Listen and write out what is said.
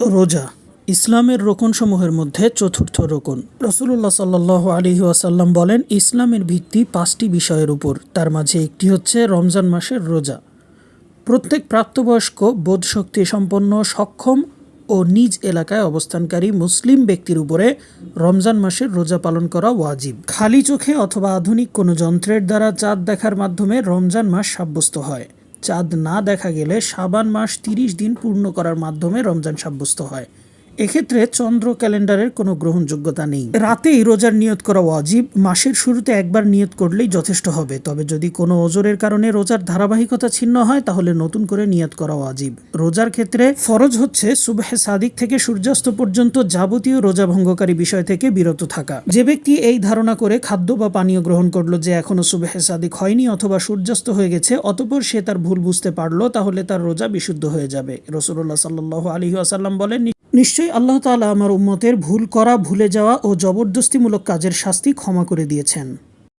রোজা, ইসলামের রোকনসমূহের মধ্যে চতুর্থ রোকন। রসুল্লাহ সাল্লাহ আলী ওয়াসাল্লাম বলেন, ইসলামের ভিত্তি পাঁচটি বিষয়ের উপর। তার মাঝে একটি হচ্ছে রমজান মাসের রোজা। প্রত্যেক প্রাপ্তবয়স্ক বোধশক্তি সম্পন্ন, সক্ষম ও নিজ এলাকায় অবস্থানকারী মুসলিম ব্যক্তির উপরে রমজান মাসের রোজা পালন করা ওয়াজিব। খালি চোখে অথবা আধুনিক কোনো যন্ত্রের দ্বারা চাঁদ দেখার মাধ্যমে রমজান মাস সাব্যস্ত হয়। চাঁদ না দেখা গেলে সাবান মাস তিরিশ দিন পূর্ণ করার মাধ্যমে রমজান সাব্যস্ত হয়। এক্ষেত্রে চন্দ্র ক্যালেন্ডারের কোনো গ্রহণযোগ্যতা নেই। রাতেই রোজার নিয়ত করা ওয়াজিব, মাসের শুরুতে একবার নিয়ত করলেই যথেষ্ট হবে। তবে যদি কোনো ওজোরের কারণে রোজার ধারাবাহিকতা ছিন্ন হয়, তাহলে নতুন করে নিয়ত করা ওয়াজিব। রোজার ক্ষেত্রে ফরজ হচ্ছে সুবহে সাদিক থেকে সূর্যাস্ত পর্যন্ত যাবতীয় রোজা ভঙ্গকারী বিষয় থেকে বিরত থাকা। যে ব্যক্তি এই ধারণা করে খাদ্য বা পানীয় গ্রহণ করল যে এখনও সুবহে সাদিক হয়নি অথবা সূর্যাস্ত হয়ে গেছে, অতপর সে তার ভুল বুঝতে পারল, তাহলে তার রোজা বিশুদ্ধ হয়ে যাবে। রসুল্লাহ সাল্লাহ আলী আসাল্লাম বলেন নিশ্চয়ই আল্লাহ তালা আমার উম্মতের ভুল করা, ভুলে যাওয়া ও জবরদস্তিমূলক কাজের শাস্তি ক্ষমা করে দিয়েছেন।